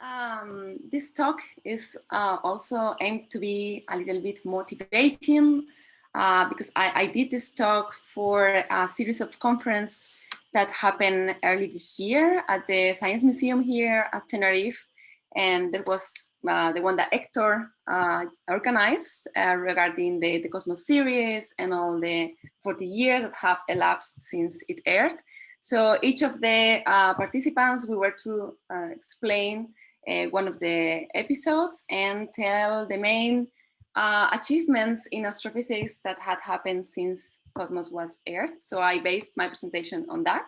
Um, this talk is uh, also aimed to be a little bit motivating uh, because I, I, did this talk for a series of conference that happened early this year at the Science Museum here at Tenerife. And that was uh, the one that Hector uh, organized uh, regarding the, the Cosmos series and all the 40 years that have elapsed since it aired. So each of the uh, participants, we were to uh, explain uh, one of the episodes and tell the main uh, achievements in astrophysics that had happened since Cosmos was aired. So I based my presentation on that,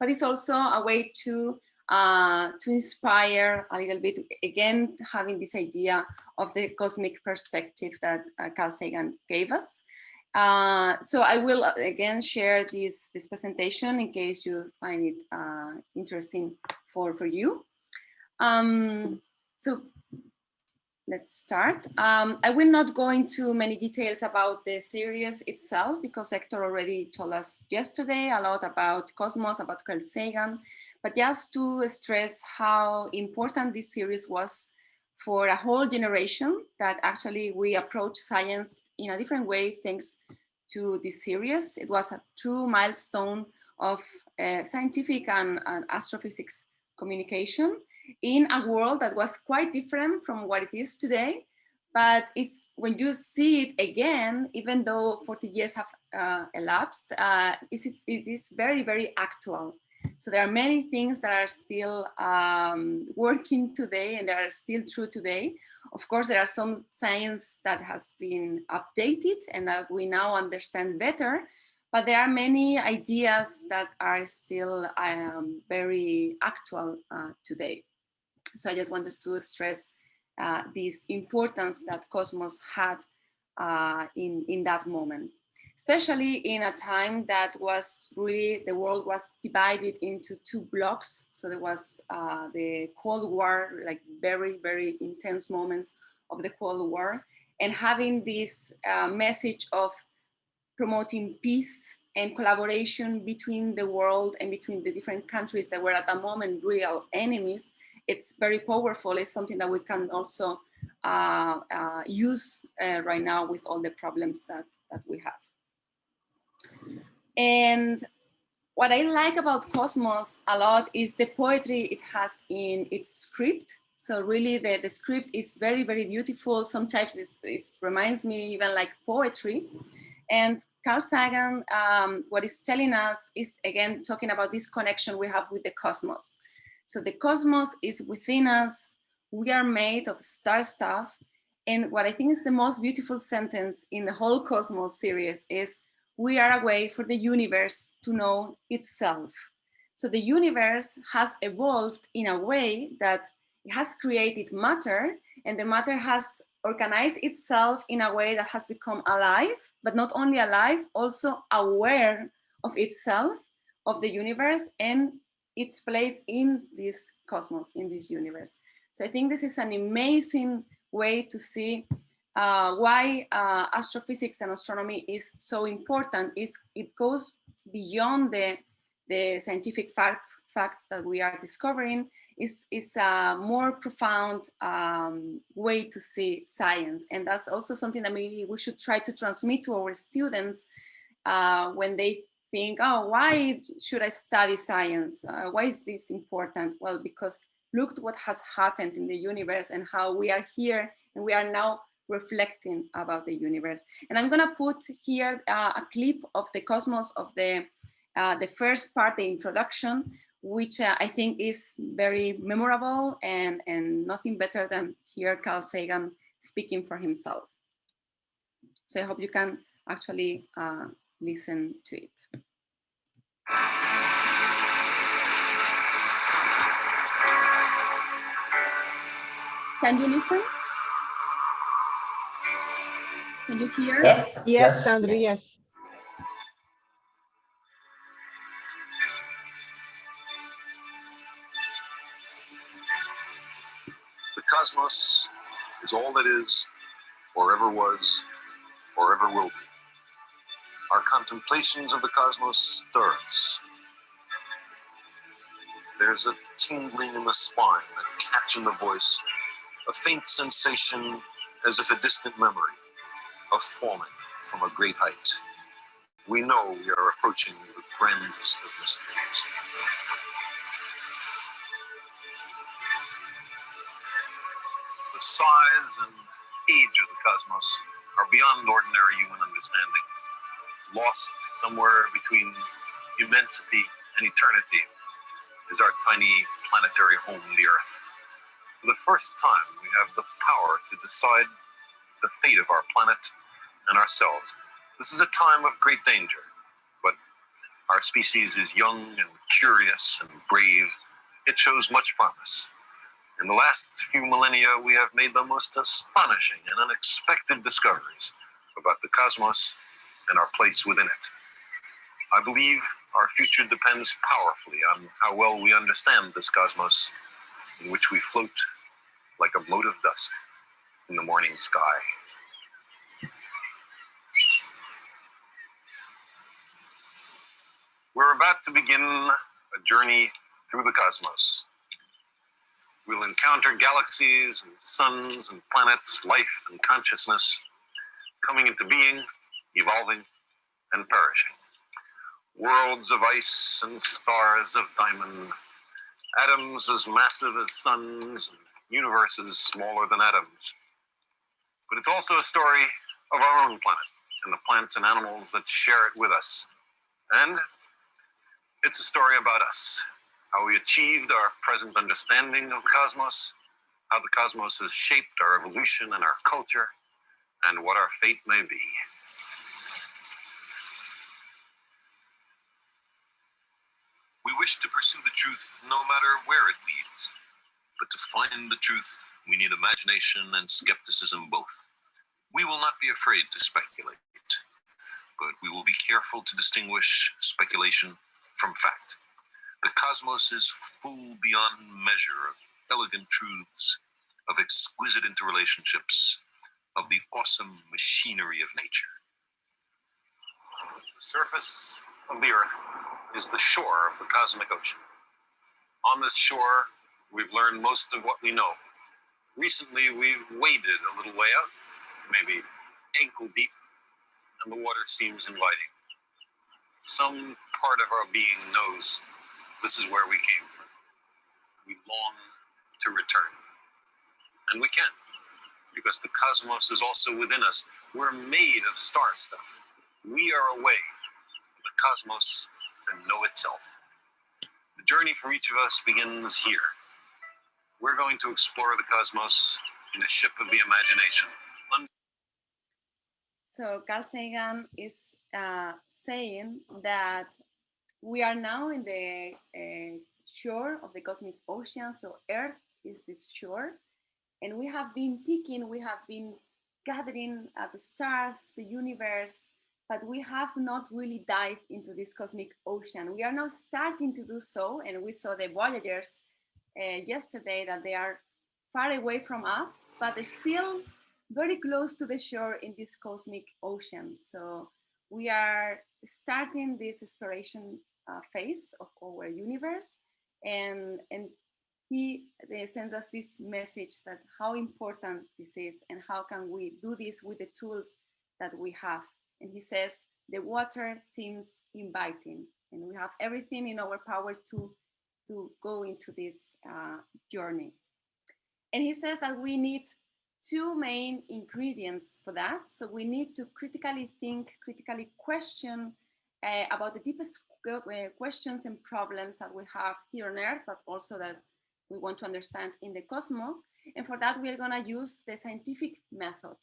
but it's also a way to uh, to inspire a little bit, again, having this idea of the cosmic perspective that uh, Carl Sagan gave us. Uh, so I will uh, again share this, this presentation in case you find it uh, interesting for, for you. Um, so let's start. Um, I will not go into many details about the series itself because Hector already told us yesterday a lot about Cosmos, about Carl Sagan, but just to stress how important this series was for a whole generation that actually we approach science in a different way thanks to this series. It was a true milestone of uh, scientific and, and astrophysics communication in a world that was quite different from what it is today. But it's when you see it again, even though 40 years have uh, elapsed, uh, it is very, very actual. So there are many things that are still um, working today and are still true today. Of course, there are some science that has been updated and that we now understand better, but there are many ideas that are still um, very actual uh, today. So I just wanted to stress uh, this importance that Cosmos had uh, in, in that moment, especially in a time that was really, the world was divided into two blocks. So there was uh, the Cold War, like very, very intense moments of the Cold War, and having this uh, message of promoting peace and collaboration between the world and between the different countries that were at the moment real enemies it's very powerful. It's something that we can also uh, uh, use uh, right now with all the problems that, that we have. And what I like about Cosmos a lot is the poetry it has in its script. So really the, the script is very, very beautiful. Sometimes it reminds me even like poetry. And Carl Sagan, um, what he's telling us is again, talking about this connection we have with the cosmos. So the cosmos is within us. We are made of star stuff. And what I think is the most beautiful sentence in the whole Cosmos series is, we are a way for the universe to know itself. So the universe has evolved in a way that it has created matter and the matter has organized itself in a way that has become alive, but not only alive, also aware of itself, of the universe and its place in this cosmos, in this universe. So I think this is an amazing way to see uh, why uh, astrophysics and astronomy is so important is it goes beyond the, the scientific facts, facts that we are discovering is, is a more profound um, way to see science. And that's also something that maybe we should try to transmit to our students uh, when they think, oh, why should I study science? Uh, why is this important? Well, because look what has happened in the universe and how we are here and we are now reflecting about the universe. And I'm gonna put here uh, a clip of the cosmos of the, uh, the first part, the introduction, which uh, I think is very memorable and, and nothing better than hear Carl Sagan speaking for himself. So I hope you can actually uh, listen to it. Can you listen? Can you hear? Yes, yes, yes. Sandra, yes. The cosmos is all that is, or ever was, or ever will be. Our contemplations of the cosmos stir us. There's a tingling in the spine, a catch in the voice, a faint sensation as if a distant memory of falling from a great height. We know we are approaching the grandest of mysteries. The size and age of the cosmos are beyond ordinary human understanding. Lost somewhere between immensity and eternity is our tiny planetary home, the Earth. For the first time, we have the power to decide the fate of our planet and ourselves. This is a time of great danger, but our species is young and curious and brave. It shows much promise. In the last few millennia, we have made the most astonishing and unexpected discoveries about the cosmos and our place within it. I believe our future depends powerfully on how well we understand this cosmos in which we float like a mote of dust in the morning sky. We're about to begin a journey through the cosmos. We'll encounter galaxies and suns and planets, life and consciousness coming into being, evolving, and perishing. Worlds of ice and stars of diamond, atoms as massive as suns, universes smaller than atoms. But it's also a story of our own planet and the plants and animals that share it with us. And it's a story about us, how we achieved our present understanding of the cosmos, how the cosmos has shaped our evolution and our culture, and what our fate may be. We wish to pursue the truth no matter where it leads. But to find the truth, we need imagination and skepticism both. We will not be afraid to speculate, but we will be careful to distinguish speculation from fact. The cosmos is full beyond measure of elegant truths, of exquisite interrelationships, of the awesome machinery of nature. The surface of the Earth is the shore of the cosmic ocean. On this shore, we've learned most of what we know. Recently, we've waded a little way out, maybe ankle deep, and the water seems inviting. Some part of our being knows this is where we came from. We long to return. And we can, because the cosmos is also within us. We're made of star stuff. We are a way the cosmos to know itself. The journey for each of us begins here. We're going to explore the cosmos in a ship of the imagination. So Carl Sagan is uh, saying that we are now in the uh, shore of the cosmic ocean. So Earth is this shore. And we have been picking, we have been gathering the stars, the universe, but we have not really dived into this cosmic ocean. We are now starting to do so. And we saw the Voyagers uh, yesterday that they are far away from us, but still very close to the shore in this cosmic ocean. So we are starting this exploration uh, phase of our universe and and he sends us this message that how important this is and how can we do this with the tools that we have and he says the water seems inviting and we have everything in our power to to go into this uh, journey and he says that we need two main ingredients for that so we need to critically think critically question uh, about the deepest uh, questions and problems that we have here on Earth, but also that we want to understand in the cosmos. And for that, we are going to use the scientific method.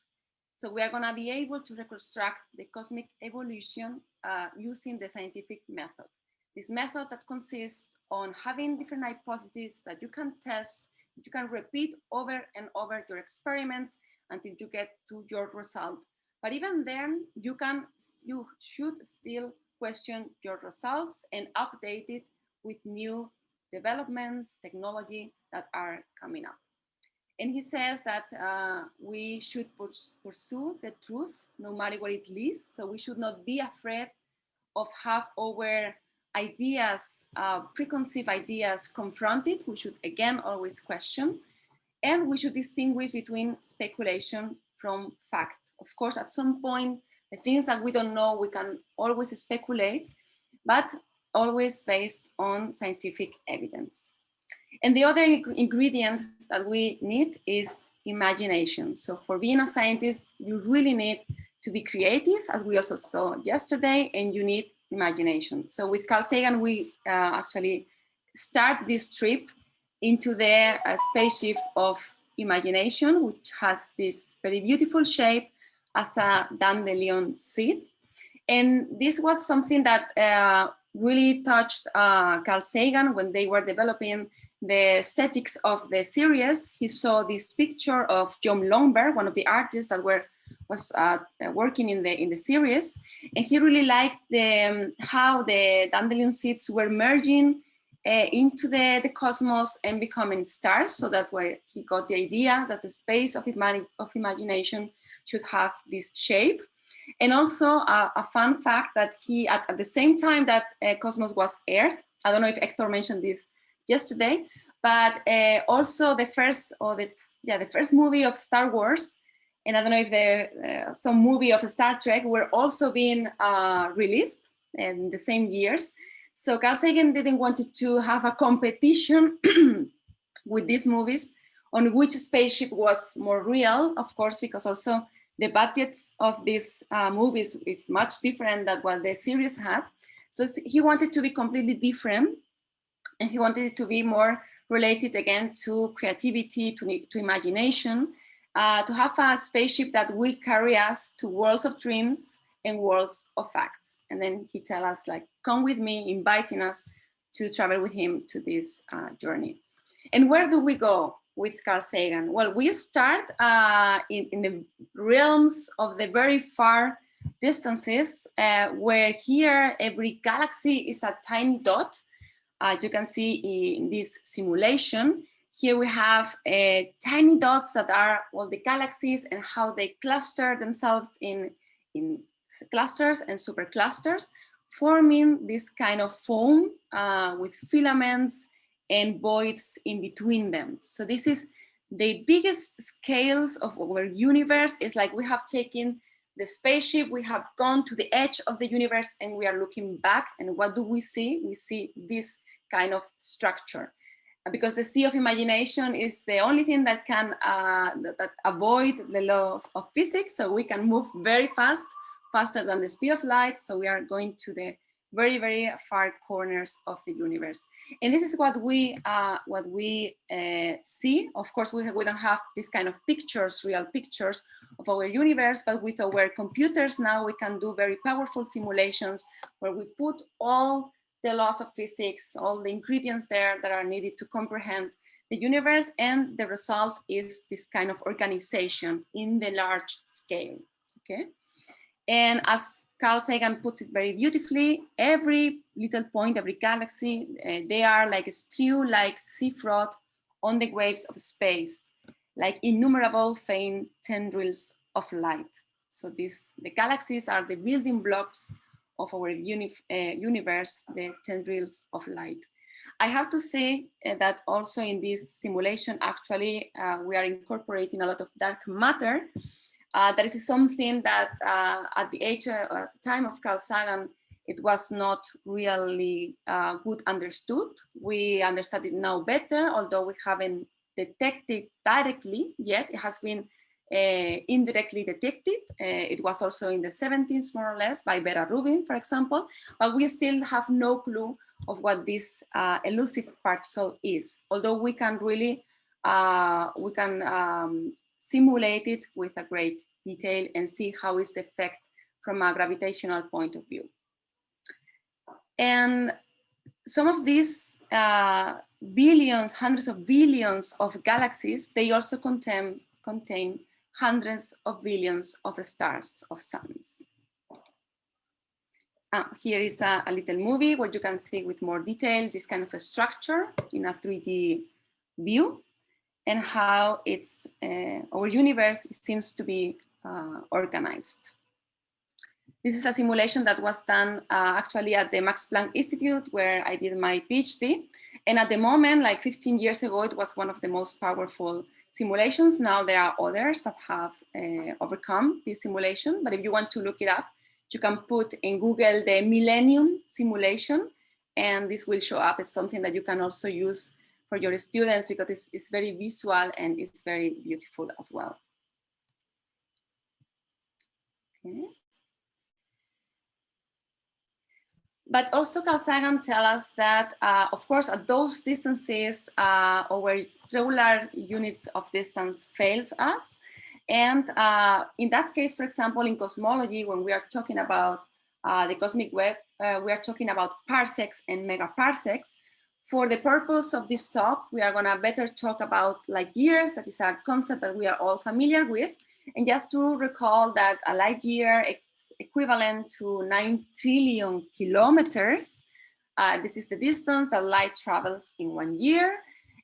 So we are going to be able to reconstruct the cosmic evolution uh, using the scientific method. This method that consists on having different hypotheses that you can test, you can repeat over and over your experiments until you get to your result. But even then, you can, you should still question your results and update it with new developments, technology that are coming up. And he says that uh, we should pursue the truth no matter what it leads. So we should not be afraid of have our ideas, uh, preconceived ideas confronted, we should again always question, and we should distinguish between speculation from fact. Of course, at some point, the things that we don't know, we can always speculate, but always based on scientific evidence. And the other ingredient that we need is imagination. So for being a scientist, you really need to be creative, as we also saw yesterday, and you need imagination. So with Carl Sagan, we uh, actually start this trip into the uh, spaceship of imagination, which has this very beautiful shape as a dandelion seed. And this was something that uh, really touched uh, Carl Sagan when they were developing the aesthetics of the series. He saw this picture of Jon Lomberg, one of the artists that were was uh, working in the in the series, and he really liked the um, how the dandelion seeds were merging uh, into the the cosmos and becoming stars. So that's why he got the idea that the space of, of imagination should have this shape. And also uh, a fun fact that he, at, at the same time that uh, Cosmos was aired, I don't know if Hector mentioned this yesterday, but uh, also the first, or the, yeah, the first movie of Star Wars, and I don't know if the, uh, some movie of Star Trek were also being uh, released in the same years. So Carl Sagan didn't want to have a competition with these movies on which spaceship was more real, of course, because also the budgets of these uh, movies is much different than what the series had. So he wanted to be completely different and he wanted it to be more related again to creativity, to, to imagination, uh, to have a spaceship that will carry us to worlds of dreams and worlds of facts. And then he tell us like, come with me, inviting us to travel with him to this uh, journey. And where do we go? with Carl Sagan? Well, we start uh, in, in, the realms of the very far distances, uh, where here every galaxy is a tiny dot. As you can see in this simulation, here we have uh, tiny dots that are all the galaxies and how they cluster themselves in, in clusters and superclusters, forming this kind of foam uh, with filaments and voids in between them. So this is the biggest scales of our universe It's like we have taken the spaceship, we have gone to the edge of the universe and we are looking back and what do we see? We see this kind of structure because the sea of imagination is the only thing that can uh, that, avoid the laws of physics. So we can move very fast, faster than the speed of light. So we are going to the very, very far corners of the universe. And this is what we uh, what we uh, see. Of course, we, we don't have this kind of pictures, real pictures of our universe, but with our computers now we can do very powerful simulations where we put all the laws of physics, all the ingredients there that are needed to comprehend the universe, and the result is this kind of organization in the large scale. Okay, and as Carl Sagan puts it very beautifully. Every little point, every galaxy, uh, they are like a stew, like sea froth on the waves of space, like innumerable faint tendrils of light. So these, the galaxies are the building blocks of our uh, universe, the tendrils of light. I have to say uh, that also in this simulation, actually, uh, we are incorporating a lot of dark matter uh, that is something that uh, at the age uh, uh, time of Carl Sagan, it was not really good understood. We understand it now better, although we haven't detected directly yet. It has been indirectly detected. it was also in the 70s, more or less, by Vera Rubin, for example, but we still have no clue of what this elusive particle is, although we can really we can um, simulate it with a great detail and see how it's effect from a gravitational point of view. And some of these uh, billions, hundreds of billions of galaxies, they also contain, contain hundreds of billions of stars, of suns. Uh, here is a, a, little movie where you can see with more detail this kind of a structure in a 3D view and how it's uh, our universe seems to be uh, organized. This is a simulation that was done uh, actually at the Max Planck Institute where I did my PhD. And at the moment, like 15 years ago, it was one of the most powerful simulations. Now there are others that have uh, overcome this simulation. But if you want to look it up, you can put in Google the Millennium simulation, and this will show up as something that you can also use for your students because it's, it's very visual and it's very beautiful as well. Okay. But also Carl Sagan tell us that, uh, of course, at those distances, uh, our regular units of distance fails us. And uh, in that case, for example, in cosmology, when we are talking about uh, the cosmic web, uh, we are talking about parsecs and megaparsecs. For the purpose of this talk, we are gonna better talk about light years. That is a concept that we are all familiar with. And just to recall that a light year is equivalent to 9 trillion kilometers. Uh, this is the distance that light travels in one year.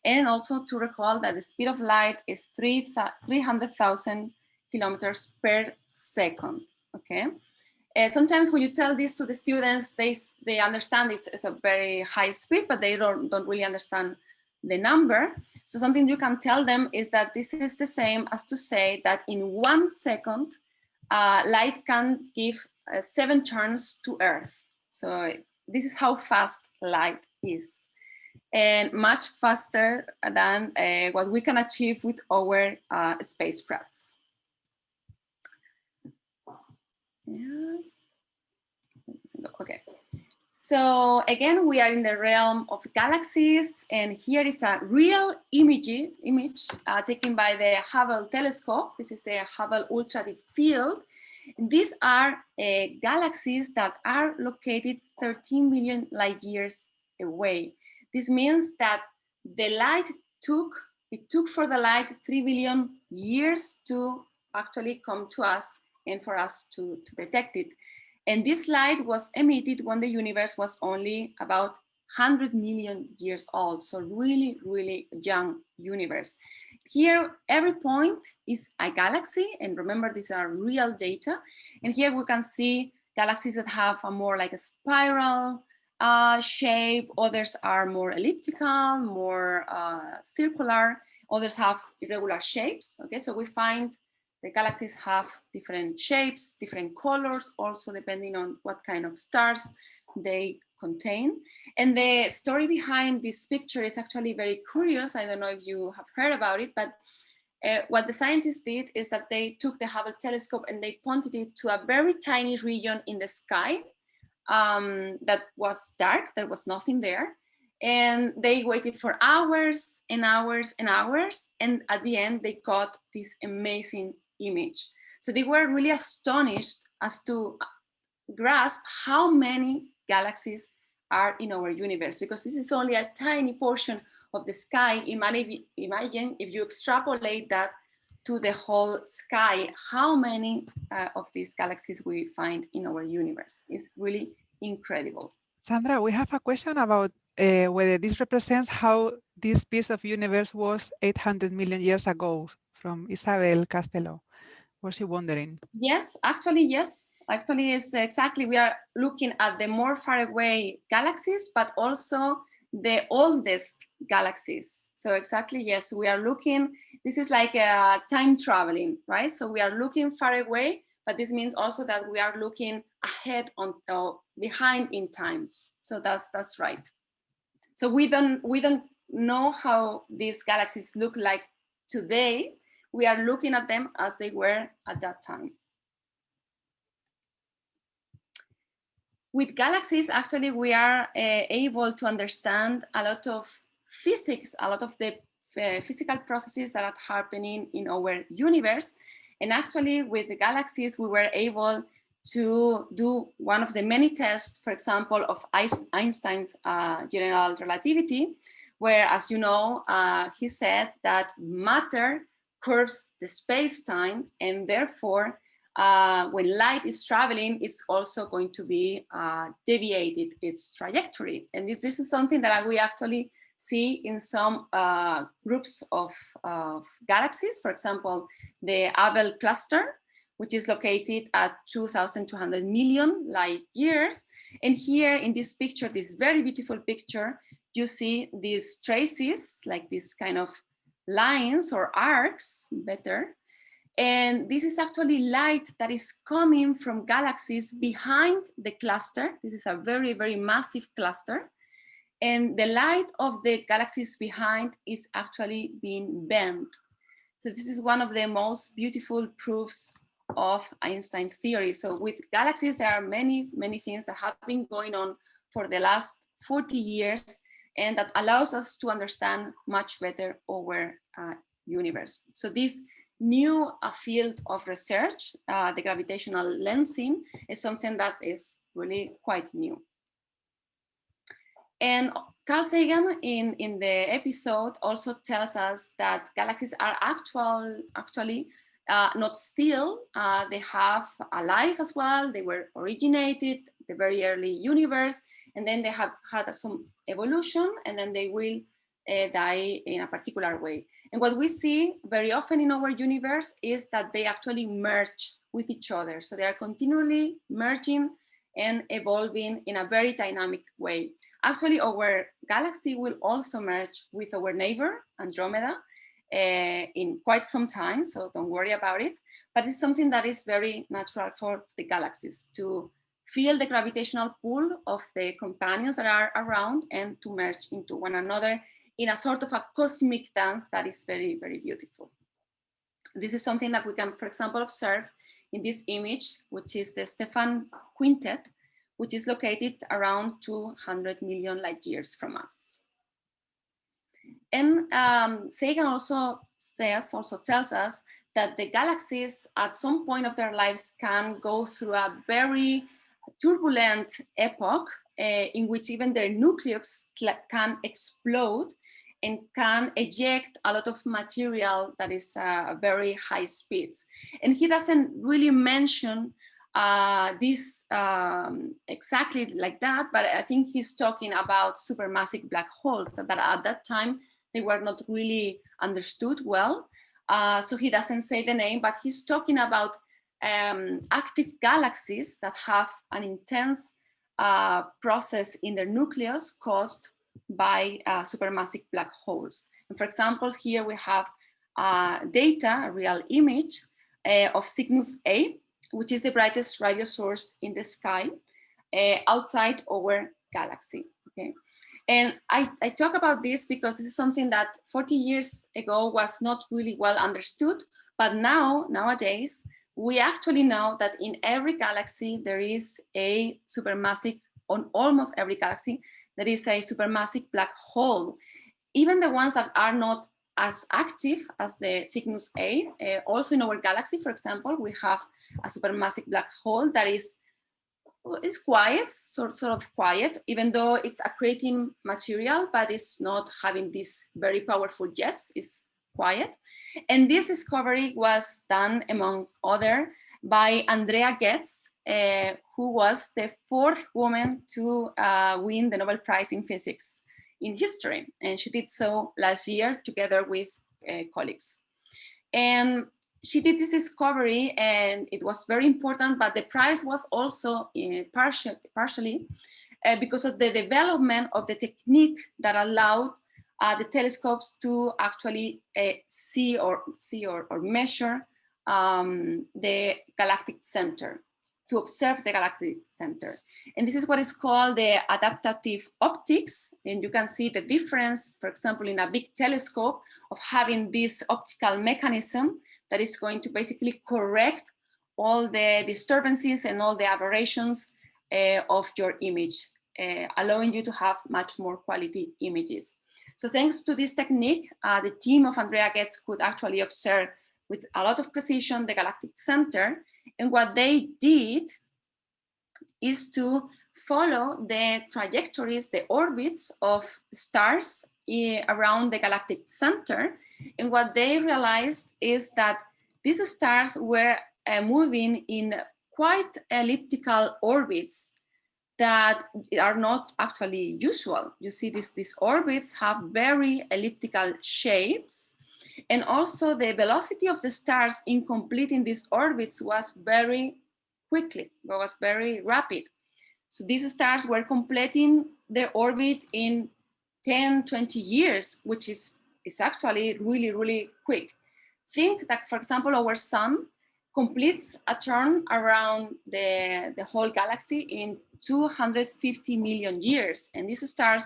And also to recall that the speed of light is 300,000 kilometers per second, okay? Uh, sometimes when you tell this to the students, they, they understand this is a very high speed, but they don't, don't really understand the number. So something you can tell them is that this is the same as to say that in one second, uh, light can give uh, seven turns to Earth. So this is how fast light is and much faster than uh, what we can achieve with our uh, spacecrafts. Yeah. Okay. So again, we are in the realm of galaxies, and here is a real image, image uh, taken by the Hubble telescope. This is the Hubble Ultra Deep Field. These are uh, galaxies that are located 13 million light years away. This means that the light took, it took for the light 3 billion years to actually come to us and for us to, to detect it. And this light was emitted when the universe was only about 100 million years old. So really, really young universe. Here, every point is a galaxy. And remember, these are real data. And here we can see galaxies that have a more like a spiral uh, shape. Others are more elliptical, more uh, circular. Others have irregular shapes. Okay, so we find the galaxies have different shapes, different colors, also depending on what kind of stars they contain. And the story behind this picture is actually very curious. I don't know if you have heard about it, but uh, what the scientists did is that they took the Hubble telescope and they pointed it to a very tiny region in the sky um, that was dark, there was nothing there. And they waited for hours and hours and hours. And at the end, they got this amazing image. So they were really astonished as to grasp how many galaxies are in our universe, because this is only a tiny portion of the sky. Imagine if you extrapolate that to the whole sky, how many uh, of these galaxies we find in our universe. It's really incredible. Sandra, we have a question about uh, whether this represents how this piece of universe was 800 million years ago from Isabel Castello was she wondering? Yes, actually, yes. Actually, it's exactly, we are looking at the more far away galaxies, but also the oldest galaxies. So exactly, yes, we are looking, this is like a time traveling, right? So we are looking far away, but this means also that we are looking ahead on uh, behind in time. So that's that's right. So we don't we don't know how these galaxies look like today, we are looking at them as they were at that time. With galaxies, actually, we are uh, able to understand a lot of physics, a lot of the uh, physical processes that are happening in our universe. And actually, with the galaxies, we were able to do one of the many tests, for example, of Einstein's uh, general relativity, where, as you know, uh, he said that matter curves the space-time and therefore uh, when light is traveling, it's also going to be uh, deviated its trajectory. And this, this, is something that we actually see in some uh, groups of, of, galaxies, for example, the Abell cluster, which is located at 2,200 million light years. And here in this picture, this very beautiful picture, you see these traces, like this kind of lines or arcs, better. And this is actually light that is coming from galaxies behind the cluster. This is a very, very massive cluster. And the light of the galaxies behind is actually being bent. So this is one of the most beautiful proofs of Einstein's theory. So with galaxies, there are many, many things that have been going on for the last 40 years and that allows us to understand much better our uh, universe. So this new uh, field of research, uh, the gravitational lensing, is something that is really quite new. And Carl Sagan in, in the episode also tells us that galaxies are actual, actually uh, not still, uh, they have a life as well. They were originated the very early universe, and then they have had some evolution, and then they will uh, die in a particular way. And what we see very often in our universe is that they actually merge with each other. So they are continually merging and evolving in a very dynamic way. Actually, our galaxy will also merge with our neighbor, Andromeda, uh, in quite some time, so don't worry about it. But it's something that is very natural for the galaxies to feel the gravitational pull of the companions that are around and to merge into one another in a sort of a cosmic dance that is very, very beautiful. This is something that we can, for example, observe in this image, which is the Stephan Quintet, which is located around 200 million light years from us. And um, Sagan also says, also tells us that the galaxies at some point of their lives can go through a very turbulent epoch uh, in which even their nucleus can explode and can eject a lot of material that is uh, very high speeds. And he doesn't really mention uh, this um, exactly like that, but I think he's talking about supermassive black holes that at that time they were not really understood well. Uh, so he doesn't say the name, but he's talking about um, active galaxies that have an intense uh, process in their nucleus caused by uh, supermassive black holes. And for example, here we have uh, data, a real image uh, of Cygnus A, which is the brightest radio source in the sky uh, outside our galaxy. Okay. And I, I talk about this because this is something that 40 years ago was not really well understood, but now, nowadays, we actually know that in every galaxy, there is a supermassive, on almost every galaxy, there is a supermassive black hole. Even the ones that are not as active as the Cygnus A, uh, also in our galaxy, for example, we have a supermassive black hole that is is quiet, sort, sort of quiet, even though it's accreting material, but it's not having these very powerful jets, it's quiet. And this discovery was done amongst other by Andrea Ghez, uh, who was the fourth woman to uh, win the Nobel Prize in Physics in history. And she did so last year together with uh, colleagues. And she did this discovery and it was very important, but the prize was also uh, partial, partially uh, because of the development of the technique that allowed the telescopes to actually see or see or, or measure um, the galactic center to observe the galactic center. And this is what is called the adaptive optics. And you can see the difference, for example, in a big telescope of having this optical mechanism that is going to basically correct all the disturbances and all the aberrations uh, of your image, uh, allowing you to have much more quality images. So thanks to this technique, uh, the team of Andrea Ghez could actually observe with a lot of precision the galactic center. And what they did is to follow the trajectories, the orbits of stars eh, around the galactic center. And what they realized is that these stars were uh, moving in quite elliptical orbits that are not actually usual. You see this, these orbits have very elliptical shapes And also the velocity of the stars in completing these orbits was very quickly, was very rapid. So these stars were completing their orbit in 10, 20 years, which is, is actually really, really quick. Think that, for example, our sun completes a turn around the, the whole galaxy in 250 million years. And these stars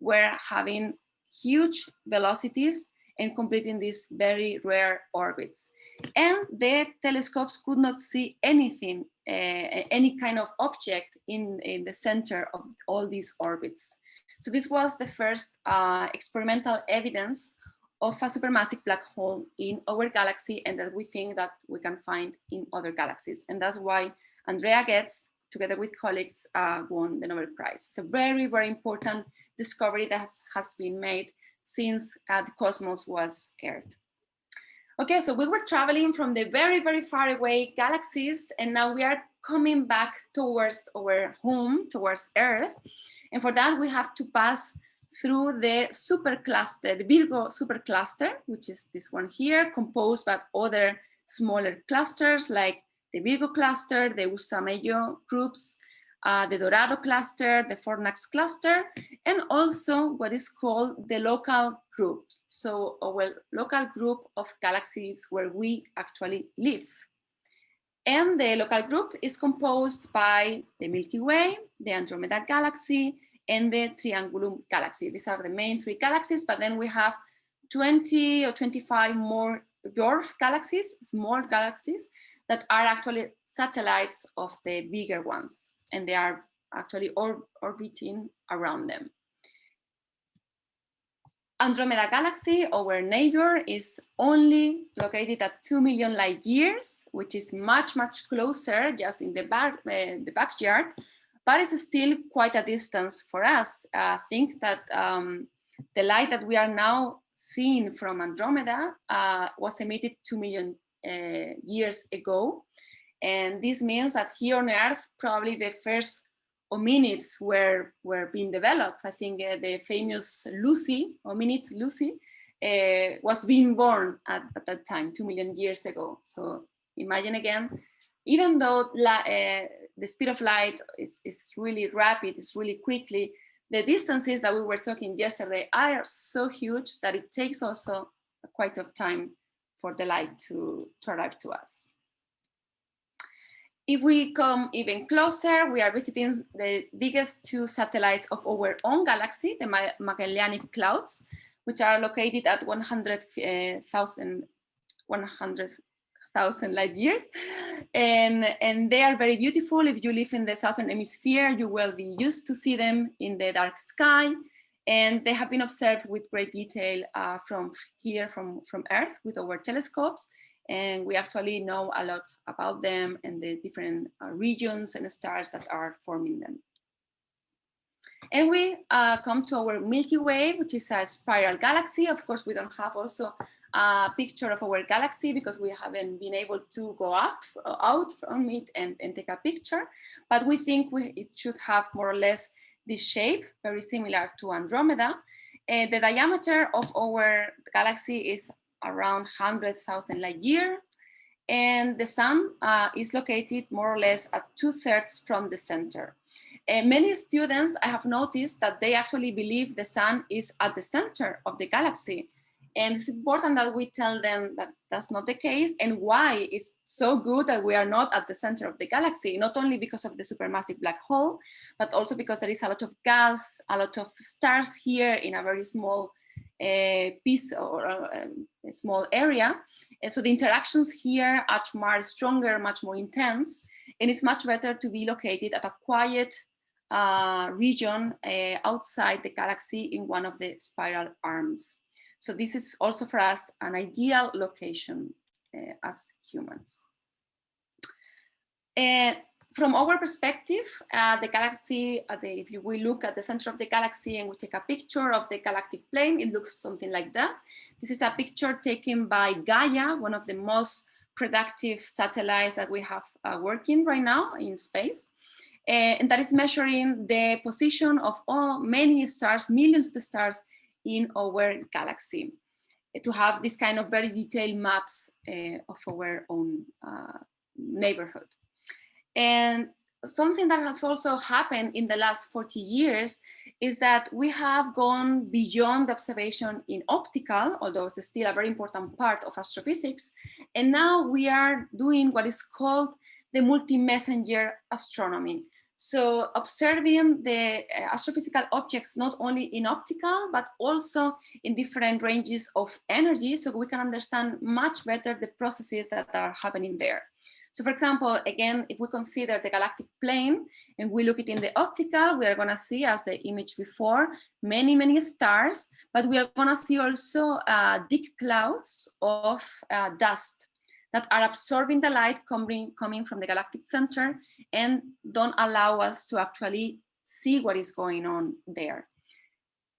were having huge velocities and completing these very rare orbits. And the telescopes could not see anything, uh, any kind of object in, in the center of all these orbits. So this was the first uh, experimental evidence of a supermassive black hole in our galaxy and that we think that we can find in other galaxies. And that's why Andrea Ghez, together with colleagues, uh, won the Nobel Prize. It's a very, very important discovery that has been made since uh, the cosmos was Earth. Okay, so we were traveling from the very, very far away galaxies, and now we are coming back towards our home, towards Earth. And for that, we have to pass through the supercluster, the Virgo supercluster, which is this one here, composed by other smaller clusters like the Virgo cluster, the Ursa Major groups, uh, the Dorado cluster, the Fornax cluster, and also what is called the local groups. So our local group of galaxies where we actually live. And the local group is composed by the Milky Way, the Andromeda Galaxy, and the Triangulum Galaxy. These are the main three galaxies, but then we have 20 or 25 more dwarf galaxies, small galaxies, that are actually satellites of the bigger ones, and they are actually or orbiting around them. Andromeda Galaxy, our neighbor, is only located at 2 million light years, which is much, much closer, just in the, back, uh, the backyard, but it's still quite a distance for us. I think that um, the light that we are now seeing from Andromeda uh, was emitted 2 million uh, years ago. And this means that here on Earth, probably the first hominids were, were being developed. I think uh, the famous Lucy, hominid Lucy, uh, was being born at, at, that time, two million years ago. So imagine again, even though uh, the speed of light is, is really rapid, it's really quickly, the distances that we were talking yesterday are so huge that it takes also quite a time for the light to, to arrive to us. If we come even closer, we are visiting the biggest two satellites of our own galaxy, the Magellanic Clouds, which are located at 100,000 100, light years. And, and they are very beautiful. If you live in the Southern Hemisphere, you will be used to see them in the dark sky. And they have been observed with great detail uh, from here, from, from Earth, with our telescopes. And we actually know a lot about them and the different uh, regions and stars that are forming them. And we uh, come to our Milky Way, which is a spiral galaxy. Of course, we don't have also a picture of our galaxy because we haven't been able to go up, uh, out from it and, and take a picture. But we think we, it should have more or less this shape, very similar to Andromeda. Uh, the diameter of our galaxy is around 100,000 light year. And the sun uh, is located more or less at two thirds from the center. Uh, many students, I have noticed that they actually believe the sun is at the center of the galaxy. And it's important that we tell them that that's not the case and why it's so good that we are not at the center of the galaxy, not only because of the supermassive black hole, but also because there is a lot of gas, a lot of stars here in a very small uh, piece or uh, a small area. And so the interactions here are much stronger, much more intense, and it's much better to be located at a quiet uh, region uh, outside the galaxy in one of the spiral arms. So this is also for us an ideal location uh, as humans. And from our perspective, uh, the galaxy, uh, the, if we look at the center of the galaxy and we take a picture of the galactic plane, it looks something like that. This is a picture taken by Gaia, one of the most productive satellites that we have uh, working right now in space. Uh, and that is measuring the position of all many stars, millions of stars in our galaxy. to have this kind of very detailed maps uh, of our own uh, neighborhood. And something that has also happened in the last 40 years is that we have gone beyond the observation in optical, although it's still a very important part of astrophysics. And now we are doing what is called the multi-messenger astronomy. So observing the uh, astrophysical objects not only in optical, but also in different ranges of energy, so we can understand much better the processes that are happening there. So for example, again, if we consider the galactic plane and we look it in the optical, we are gonna see as the image before, many, many stars, but we are gonna see also uh, thick clouds of uh, dust that are absorbing the light coming, coming from the galactic center and don't allow us to actually see what is going on there.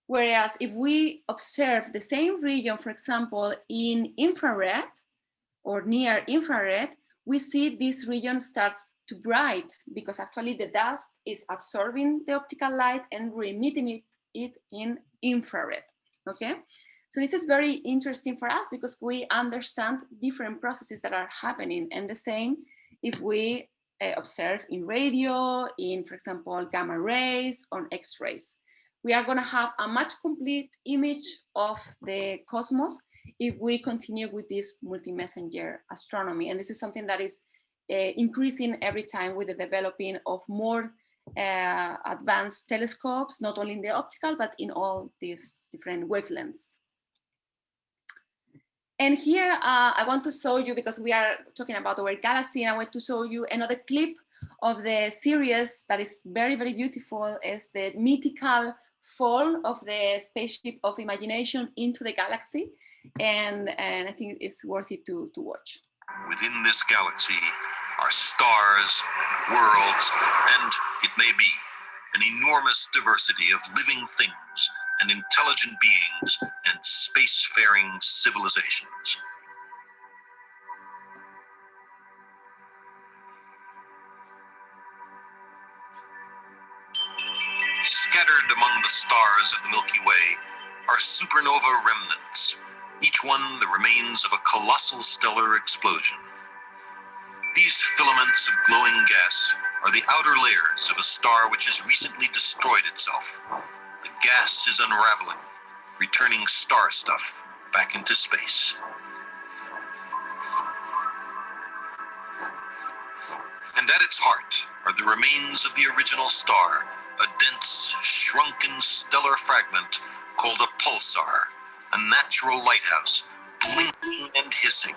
Whereas if we observe the same region, for example, in infrared or near infrared, we see this region starts to bright because actually the dust is absorbing the optical light and re-emitting it, it in infrared, okay? So this is very interesting for us because we understand different processes that are happening and the same if we uh, observe in radio, in, for example, gamma rays or X-rays. We are gonna have a much complete image of the cosmos if we continue with this multi-messenger astronomy. And this is something that is uh, increasing every time with the developing of more uh, advanced telescopes, not only in the optical, but in all these different wavelengths. And here uh, I want to show you, because we are talking about our galaxy, and I want to show you another clip of the series that is very, very beautiful, is the mythical fall of the spaceship of imagination into the galaxy. And, and I think it's worth it to, to watch. Within this galaxy are stars, worlds, and it may be an enormous diversity of living things and intelligent beings and spacefaring civilizations. Scattered among the stars of the Milky Way are supernova remnants, each one the remains of a colossal stellar explosion. These filaments of glowing gas are the outer layers of a star which has recently destroyed itself the gas is unraveling, returning star stuff back into space. And at its heart are the remains of the original star, a dense, shrunken stellar fragment called a pulsar, a natural lighthouse, blinking and hissing,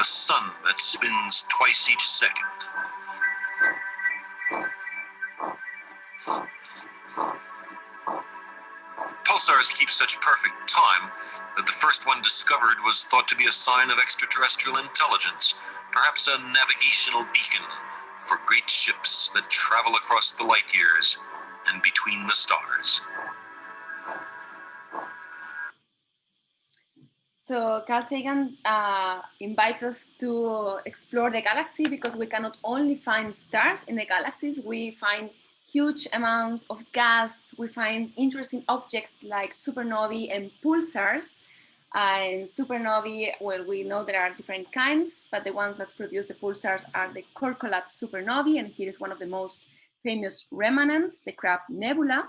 a sun that spins twice each second. pulsars keep such perfect time that the first one discovered was thought to be a sign of extraterrestrial intelligence, perhaps a navigational beacon for great ships that travel across the light years and between the stars. So Carl Sagan uh, invites us to explore the galaxy because we cannot only find stars in the galaxies, we find huge amounts of gas. We find interesting objects like supernovae and pulsars. In supernovae, well, we know there are different kinds, but the ones that produce the pulsars are the core collapse supernovae, and here is one of the most famous remnants, the Crab Nebula.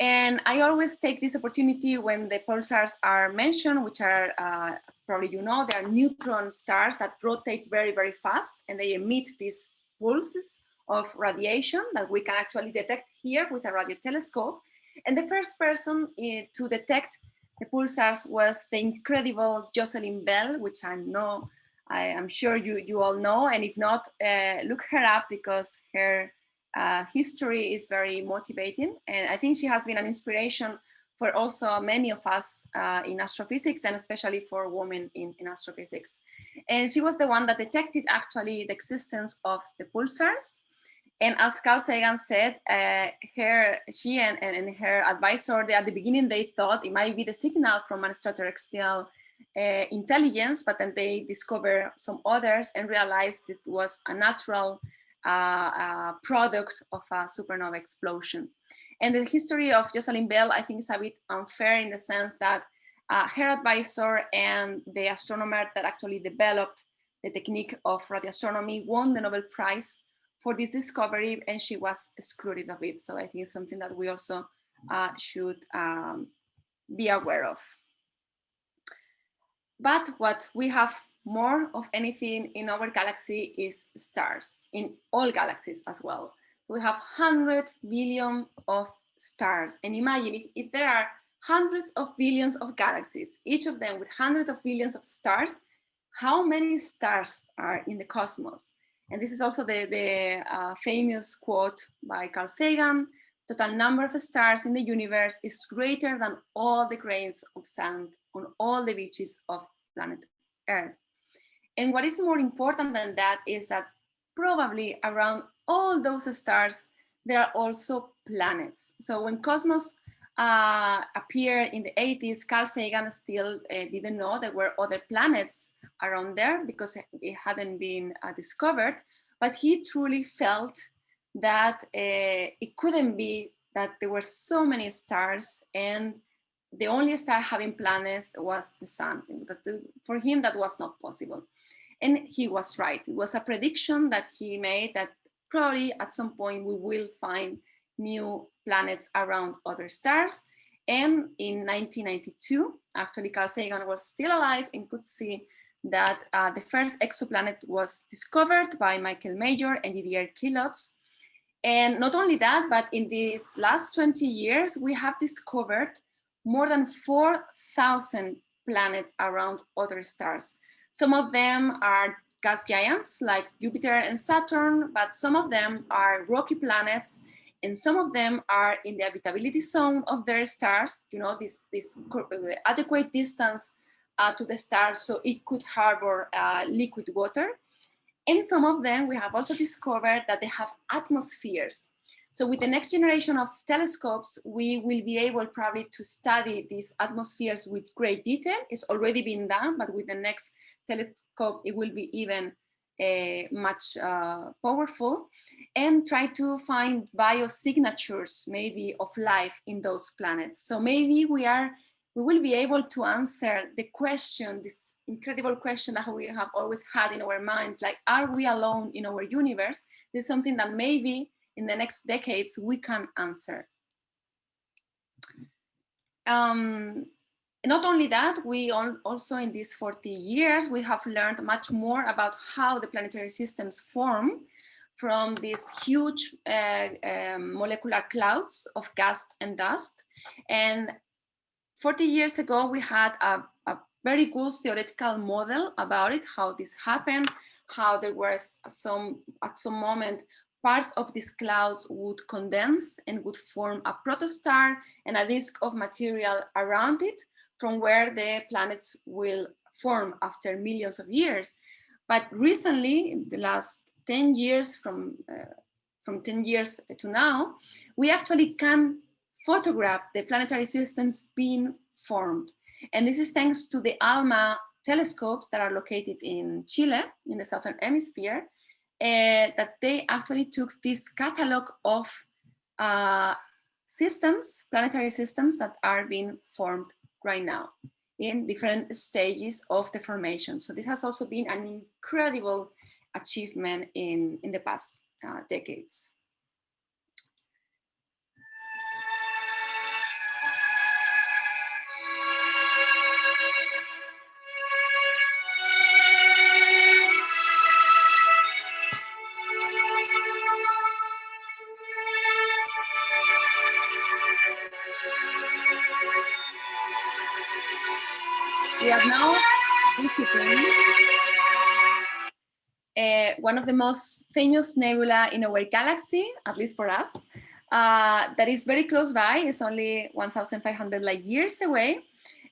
And I always take this opportunity when the pulsars are mentioned, which are uh, probably you know, they are neutron stars that rotate very, very fast and they emit these pulses of radiation that we can actually detect here with a radio telescope. And the first person uh, to detect the pulsars was the incredible Jocelyn Bell, which I know, I am sure you, you all know. And if not, uh, look her up because her uh, history is very motivating. And I think she has been an inspiration for also many of us uh, in astrophysics and especially for women in, in astrophysics. And she was the one that detected actually the existence of the pulsars and as Carl Sagan said, uh, her, she and, and, and, her advisor, they, at the beginning, they thought it might be the signal from an extraterrestrial uh, intelligence, but then they discovered some others and realized it was a natural uh, product of a supernova explosion. And the history of Jocelyn Bell, I think is a bit unfair in the sense that uh, her advisor and the astronomer that actually developed the technique of radio astronomy won the Nobel Prize for this discovery and she was excluded of it. So I think it's something that we also uh, should um, be aware of. But what we have more of anything in our galaxy is stars, in all galaxies as well. We have 100 billion of stars. And imagine if, if there are hundreds of billions of galaxies, each of them with hundreds of billions of stars, how many stars are in the cosmos? And this is also the, the uh, famous quote by Carl Sagan, total number of stars in the universe is greater than all the grains of sand on all the beaches of planet Earth. And what is more important than that is that probably around all those stars, there are also planets. So when Cosmos uh, appeared in the 80s, Carl Sagan still uh, didn't know there were other planets around there because it hadn't been uh, discovered, but he truly felt that uh, it couldn't be that there were so many stars and the only star having planets was the sun. But for him, that was not possible. And he was right. It was a prediction that he made that probably at some point we will find new planets around other stars. And in 1992, actually Carl Sagan was still alive and could see that uh, the first exoplanet was discovered by Michael Mayor and Didier Queloz. And not only that, but in these last 20 years, we have discovered more than 4,000 planets around other stars. Some of them are gas giants like Jupiter and Saturn, but some of them are rocky planets and some of them are in the habitability zone of their stars, you know, this, this uh, adequate distance uh, to the stars so it could harbor uh, liquid water. And some of them we have also discovered that they have atmospheres. So with the next generation of telescopes, we will be able probably to study these atmospheres with great detail. It's already been done, but with the next telescope, it will be even uh, much uh, powerful and try to find biosignatures maybe of life in those planets. So maybe we are, we will be able to answer the question, this incredible question that we have always had in our minds, like, are we alone in our universe? This is something that maybe in the next decades we can answer. Um, not only that, we also in these 40 years, we have learned much more about how the planetary systems form from these huge uh, um, molecular clouds of gas and dust. And 40 years ago, we had a, a very good theoretical model about it, how this happened, how there was some, at some moment, parts of these clouds would condense and would form a protostar and a disk of material around it from where the planets will form after millions of years. But recently, in the last 10 years from, uh, from 10 years to now, we actually can photograph the planetary systems being formed. And this is thanks to the ALMA telescopes that are located in Chile, in the Southern Hemisphere, uh, that they actually took this catalog of uh, systems, planetary systems that are being formed right now in different stages of the formation. So this has also been an incredible achievement in, in the past uh, decades. Uh, one of the most famous nebula in our galaxy, at least for us, uh, that is very close by, it's only 1,500 light years away.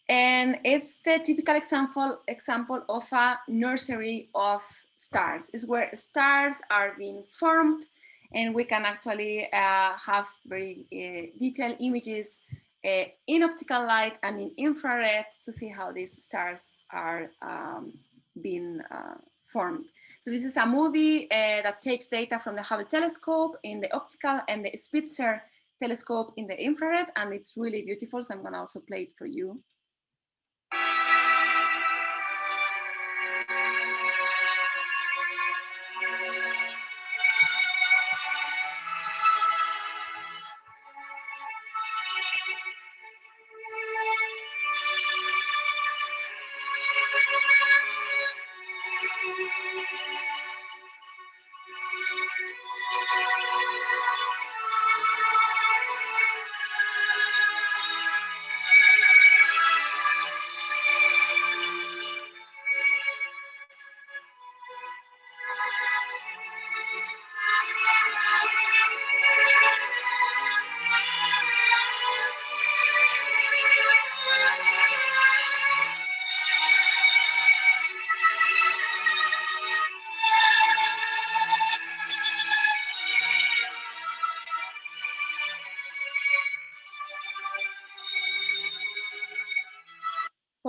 And it's the typical example, example of a nursery of stars. It's where stars are being formed and we can actually uh, have very uh, detailed images uh, in optical light and in infrared to see how these stars are um, being uh, formed. So this is a movie uh, that takes data from the Hubble telescope in the optical and the Spitzer telescope in the infrared, and it's really beautiful. So I'm gonna also play it for you.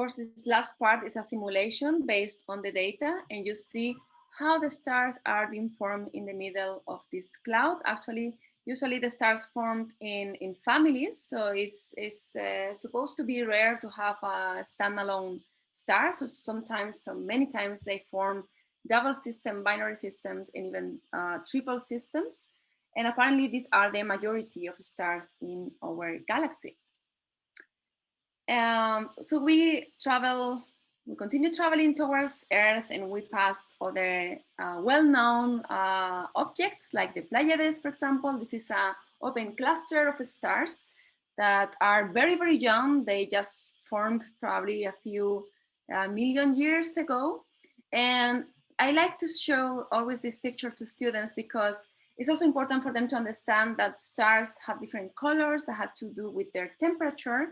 Course, this last part is a simulation based on the data and you see how the stars are being formed in the middle of this cloud. Actually, usually the stars formed in, in families. So it's, it's uh, supposed to be rare to have a standalone star. So sometimes, so many times they form double system, binary systems, and even uh, triple systems. And apparently these are the majority of stars in our galaxy. Um, so we travel, we continue traveling towards Earth and we pass other uh, well-known uh, objects like the Pleiades, for example. This is a open cluster of stars that are very, very young. They just formed probably a few uh, million years ago. And I like to show always this picture to students because it's also important for them to understand that stars have different colors that have to do with their temperature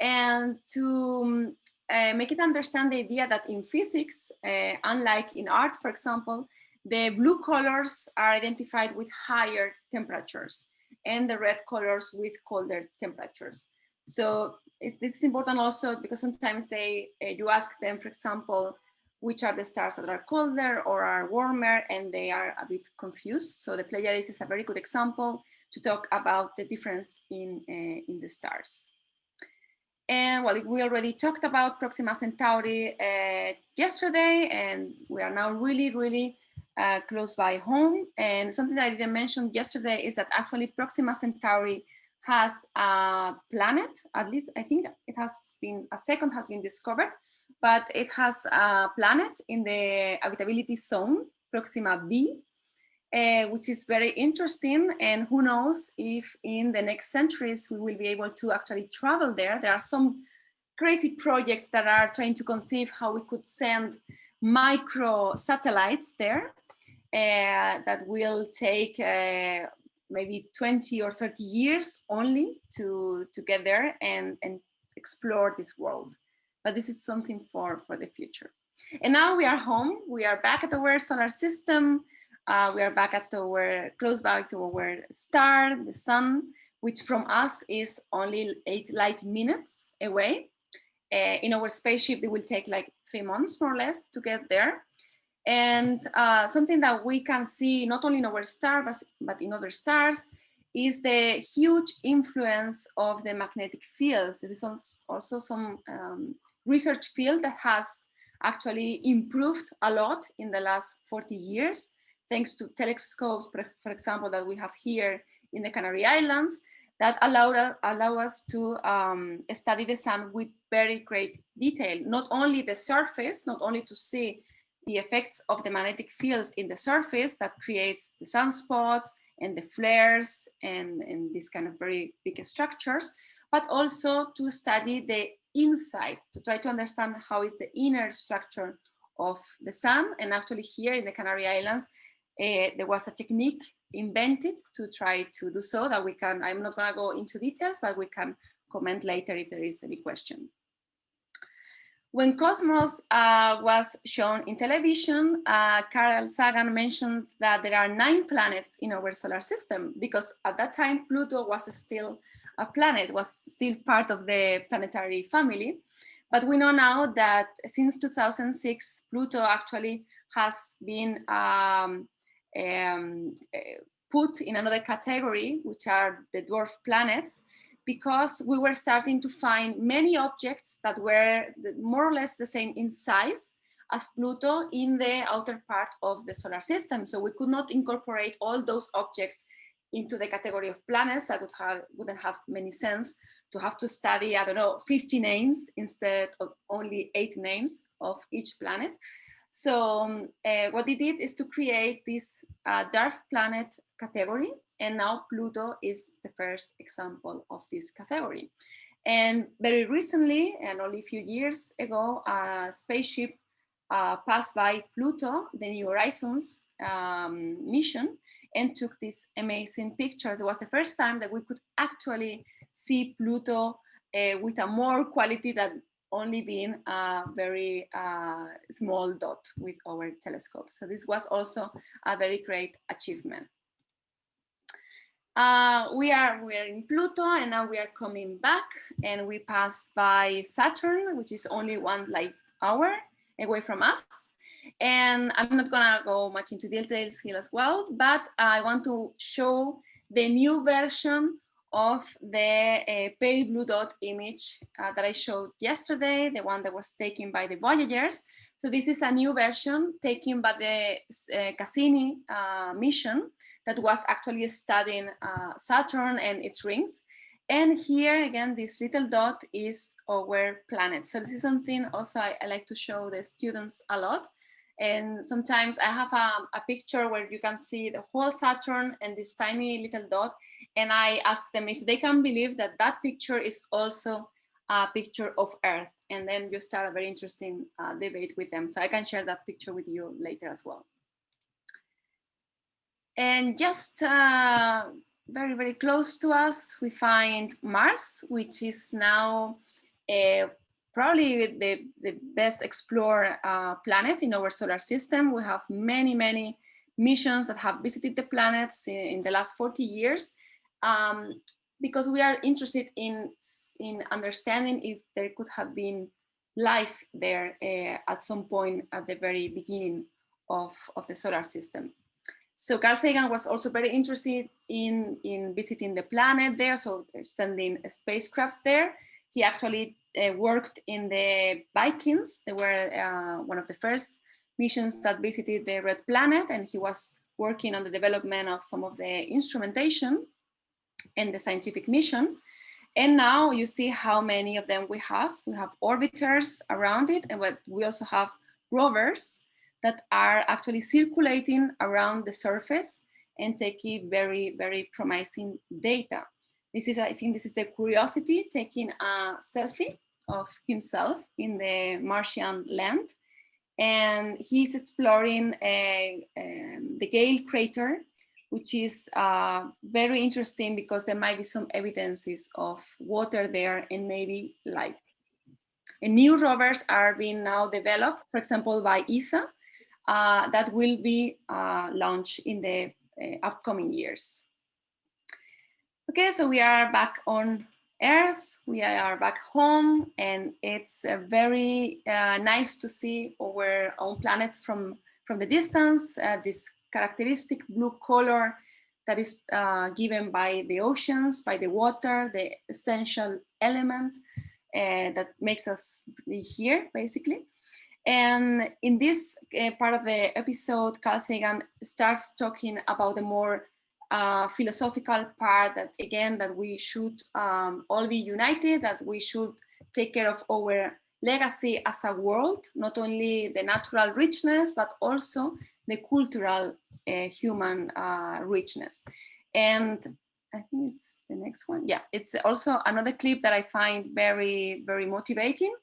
and to um, uh, make it understand the idea that in physics, uh, unlike in art, for example, the blue colors are identified with higher temperatures and the red colors with colder temperatures. So it, this is important also because sometimes they uh, you ask them, for example, which are the stars that are colder or are warmer and they are a bit confused. So the Pleiades is a very good example to talk about the difference in, uh, in the stars. And well, we already talked about Proxima Centauri uh, yesterday, and we are now really, really uh, close by home. And something that I didn't mention yesterday is that actually Proxima Centauri has a planet, at least I think it has been, a second has been discovered, but it has a planet in the habitability zone, Proxima b, uh, which is very interesting. And who knows if in the next centuries we will be able to actually travel there. There are some crazy projects that are trying to conceive how we could send micro satellites there uh, that will take uh, maybe 20 or 30 years only to, to get there and, and explore this world. But this is something for, for the future. And now we are home. We are back at the our solar system. Uh, we are back at our, close by to our star, the sun, which from us is only eight light minutes away. Uh, in our spaceship, it will take like three months more or less to get there. And uh, something that we can see not only in our star, but, but in other stars, is the huge influence of the magnetic fields. It is also some um, research field that has actually improved a lot in the last 40 years thanks to telescopes, for example, that we have here in the Canary Islands, that allow, allow us to um, study the sun with very great detail, not only the surface, not only to see the effects of the magnetic fields in the surface that creates the sunspots and the flares and, and these kind of very big structures, but also to study the inside, to try to understand how is the inner structure of the sun. And actually here in the Canary Islands, uh, there was a technique invented to try to do so that we can, I'm not gonna go into details, but we can comment later if there is any question. When Cosmos uh, was shown in television, uh, Carl Sagan mentioned that there are nine planets in our solar system because at that time Pluto was still a planet, was still part of the planetary family. But we know now that since 2006, Pluto actually has been um, um, eh, put in another category, which are the dwarf planets, because we were starting to find many objects that were more or less the same in size as Pluto in the outer part of the solar system. So we could not incorporate all those objects into the category of planets that would have, wouldn't have many sense to have to study, I don't know, 50 names instead of only eight names of each planet. So uh, what they did is to create this uh, dwarf planet category. And now Pluto is the first example of this category. And very recently, and only a few years ago, a spaceship uh, passed by Pluto, the New Horizons um, mission, and took these amazing pictures. It was the first time that we could actually see Pluto uh, with a more quality than only being a very uh, small dot with our telescope. So this was also a very great achievement. Uh, we are we are in Pluto and now we are coming back and we pass by Saturn, which is only one light hour away from us. And I'm not gonna go much into details here as well, but I want to show the new version of the uh, pale blue dot image uh, that I showed yesterday, the one that was taken by the Voyagers. So this is a new version taken by the uh, Cassini mission that was actually studying uh, Saturn and its rings. And here again, this little dot is our planet. So this is something also I, I like to show the students a lot. And sometimes I have a, a, picture where you can see the whole Saturn and this tiny little dot. And I ask them if they can believe that that picture is also a picture of Earth. And then you start a very interesting uh, debate with them. So I can share that picture with you later as well. And just uh, very, very close to us, we find Mars, which is now uh, probably the, the best explored uh, planet in our solar system. We have many, many missions that have visited the planets in, in the last 40 years um, because we are interested in, in understanding if there could have been life there uh, at some point at the very beginning of, of the solar system. So Carl Sagan was also very interested in, in visiting the planet there, so sending spacecrafts there. He actually uh, worked in the Vikings. They were uh, one of the first missions that visited the red planet and he was working on the development of some of the instrumentation and the scientific mission. And now you see how many of them we have. We have orbiters around it and we also have rovers that are actually circulating around the surface and taking very, very promising data. This is, I think this is the Curiosity taking a selfie of himself in the Martian land. And he's exploring a, um, the Gale crater, which is uh, very interesting because there might be some evidences of water there and maybe life. And new rovers are being now developed, for example, by ESA, uh, that will be uh, launched in the uh, upcoming years. Okay, so we are back on Earth, we are back home, and it's uh, very uh, nice to see our own planet from, from the distance, this characteristic blue color that is uh, given by the oceans, by the water, the essential element uh, that makes us be here, basically. And in this uh, part of the episode, Carl Sagan starts talking about the more uh, philosophical part that again, that we should um, all be united, that we should take care of our legacy as a world, not only the natural richness, but also the cultural uh, human uh, richness. And I think it's the next one. Yeah, it's also another clip that I find very, very motivating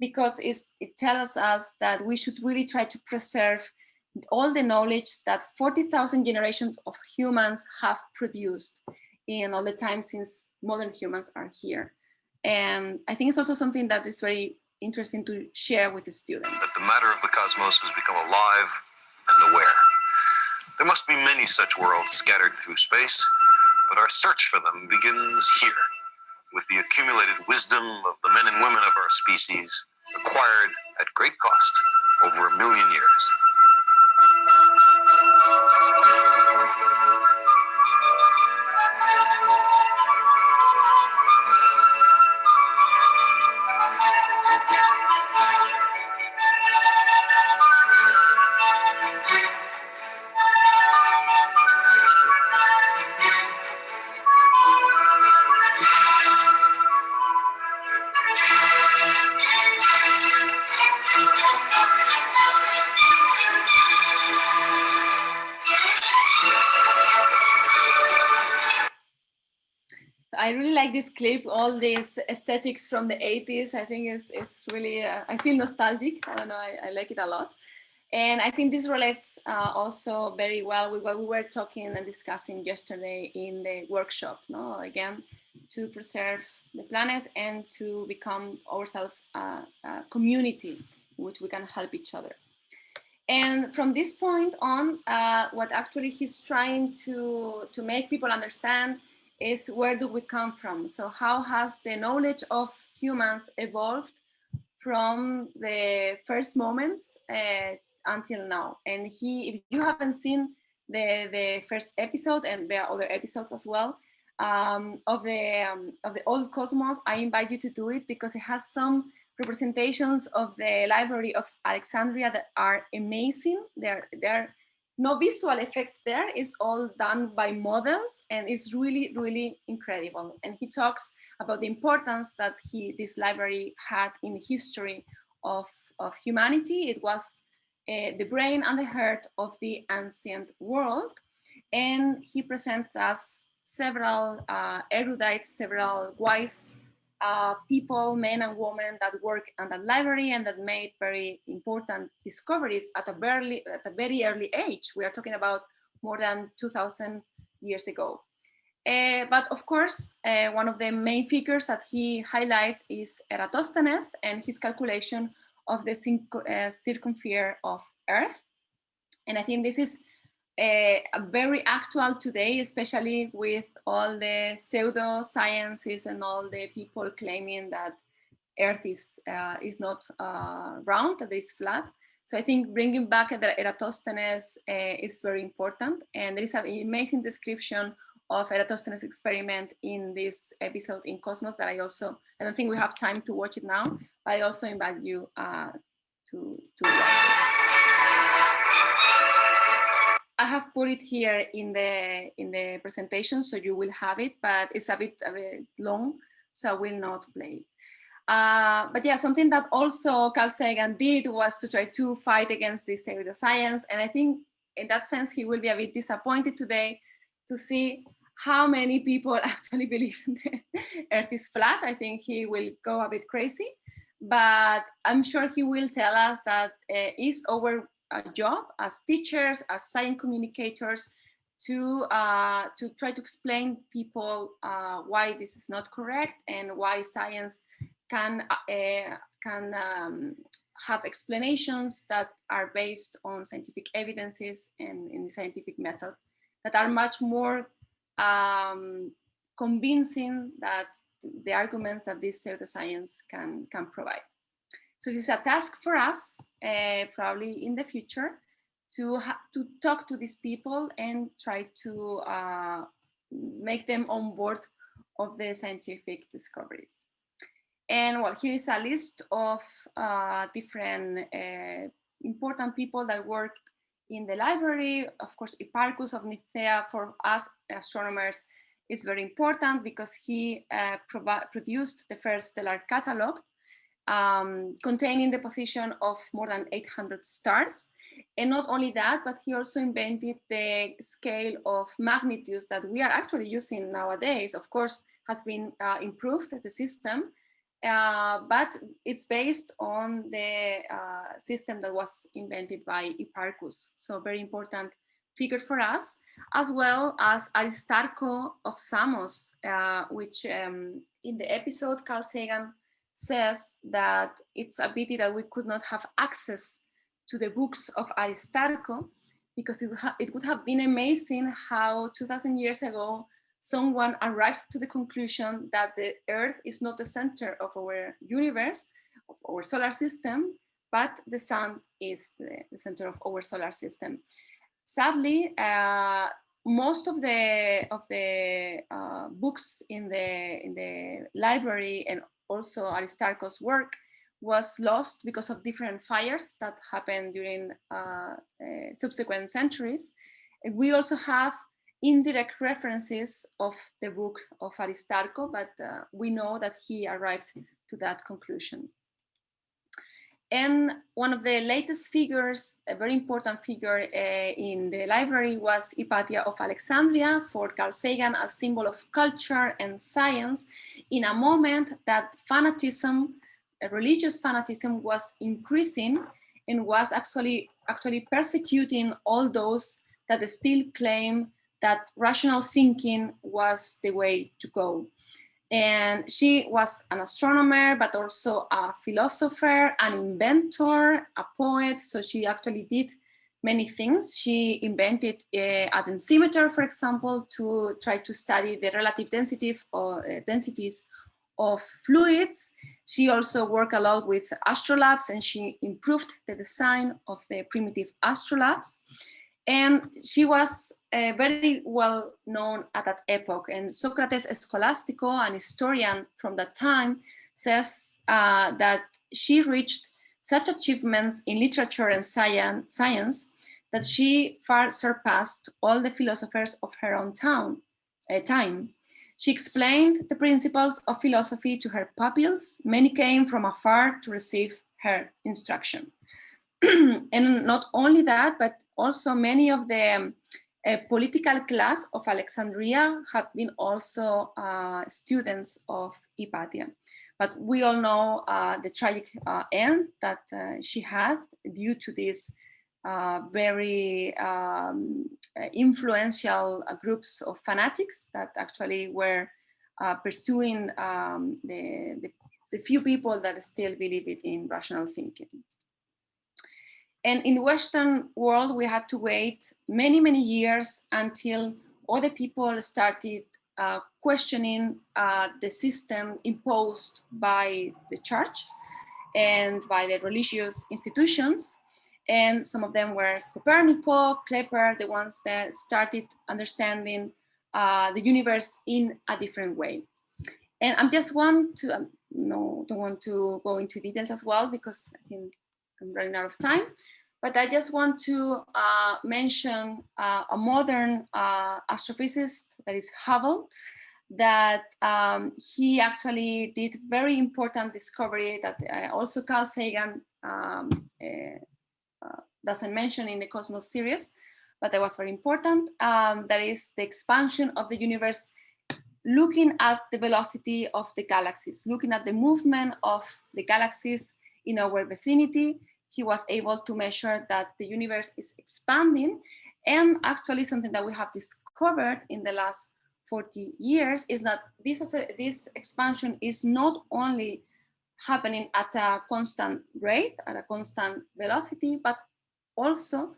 because it tells us that we should really try to preserve all the knowledge that 40,000 generations of humans have produced in all the time since modern humans are here. And I think it's also something that is very interesting to share with the students. That the matter of the cosmos has become alive and aware. There must be many such worlds scattered through space, but our search for them begins here, with the accumulated wisdom of the men and women of our species, acquired at great cost over a million years. I really like this clip, all these aesthetics from the 80s. I think it's, it's really, uh, I feel nostalgic. I don't know, I, I, like it a lot. And I think this relates uh, also very well with what we were talking and discussing yesterday in the workshop. No, Again, to preserve the planet and to become ourselves a, a community in which we can help each other. And from this point on, uh, what actually he's trying to, to make people understand is where do we come from? So how has the knowledge of humans evolved from the first moments uh, until now? And he, if you haven't seen the, the first episode and there are other episodes as well um, of the um, of the old cosmos, I invite you to do it because it has some representations of the Library of Alexandria that are amazing. They're, they're no visual effects there. It's all done by models and it's really, really incredible. And he talks about the importance that he, this library had in the history of, of humanity. It was uh, the brain and the heart of the ancient world. And he presents us several uh, erudites, several wise uh, people, men and women that work at the library and that made very important discoveries at a very, at a very early age. We are talking about more than 2000 years ago. Uh, but of course, uh, one of the main figures that he highlights is Eratosthenes and his calculation of the uh, circumference of Earth. And I think this is uh, very actual today, especially with all the pseudosciences and all the people claiming that Earth is uh, is not uh, round, that it's flat. So I think bringing back the Eratosthenes uh, is very important. And there is an amazing description of Eratosthenes experiment in this episode in Cosmos that I also, I don't think we have time to watch it now, but I also invite you uh, to, to watch I have put it here in the in the presentation, so you will have it, but it's a bit, a bit long, so I will not play. Uh, but yeah, something that also Carl Sagan did was to try to fight against this pseudoscience, and I think in that sense he will be a bit disappointed today to see how many people actually believe the Earth is flat. I think he will go a bit crazy, but I'm sure he will tell us that uh, is our a job as teachers, as science communicators, to uh, to try to explain people uh, why this is not correct and why science can uh, can um, have explanations that are based on scientific evidences and in the scientific method that are much more um, convincing that the arguments that this pseudoscience can can provide. So it's a task for us, uh, probably in the future, to, to talk to these people and try to uh, make them on board of the scientific discoveries. And well, here is a list of uh, different uh, important people that worked in the library. Of course, Hipparchus of Nicaea for us astronomers is very important because he uh, produced the first stellar catalog um, containing the position of more than 800 stars. And not only that, but he also invented the scale of magnitudes that we are actually using nowadays. Of course, has been uh, improved the system, uh, but it's based on the uh, system that was invented by Hipparchus. So very important figure for us, as well as Aristarco of Samos, uh, which um, in the episode Carl Sagan says that it's a pity that we could not have access to the books of Aristarco because it, it would have been amazing how 2000 years ago someone arrived to the conclusion that the earth is not the center of our universe, of our solar system, but the sun is the, the center of our solar system. Sadly, uh, most of the of the uh, books in the in the library and also Aristarchus' work was lost because of different fires that happened during uh, uh, subsequent centuries. We also have indirect references of the book of Aristarco, but uh, we know that he arrived to that conclusion. And one of the latest figures, a very important figure uh, in the library was Hypatia of Alexandria for Carl Sagan, a symbol of culture and science in a moment that fanatism, religious fanatism was increasing and was actually, actually persecuting all those that still claim that rational thinking was the way to go. And she was an astronomer, but also a philosopher, an inventor, a poet. So she actually did many things. She invented uh, a densimeter, for example, to try to study the relative density or uh, densities of fluids. She also worked a lot with astrolabs and she improved the design of the primitive astrolabs. And she was uh, very well known at that epoch. And Socrates Scholastico, an historian from that time, says uh, that she reached such achievements in literature and science that she far surpassed all the philosophers of her own town, uh, time. She explained the principles of philosophy to her pupils. Many came from afar to receive her instruction. and not only that, but also many of the um, political class of Alexandria have been also uh, students of Hypatia. But we all know uh, the tragic uh, end that uh, she had due to this uh, very um, influential uh, groups of fanatics that actually were pursuing um, the, the, the few people that still believe it in rational thinking. And in the Western world, we had to wait many, many years until other people started uh, questioning uh, the system imposed by the church and by the religious institutions. And some of them were Copernico, Kepler, the ones that started understanding uh, the universe in a different way. And I'm just want to, um, no, don't want to go into details as well because I think I'm running out of time. But I just want to uh, mention uh, a modern uh, astrophysicist that is Hubble, that um, he actually did very important discovery that uh, also Carl Sagan um, uh, doesn't mention in the Cosmos series, but that was very important. Um, that is the expansion of the universe looking at the velocity of the galaxies, looking at the movement of the galaxies in our vicinity he was able to measure that the universe is expanding. And actually something that we have discovered in the last 40 years is that this, this expansion is not only happening at a constant rate, at a constant velocity, but also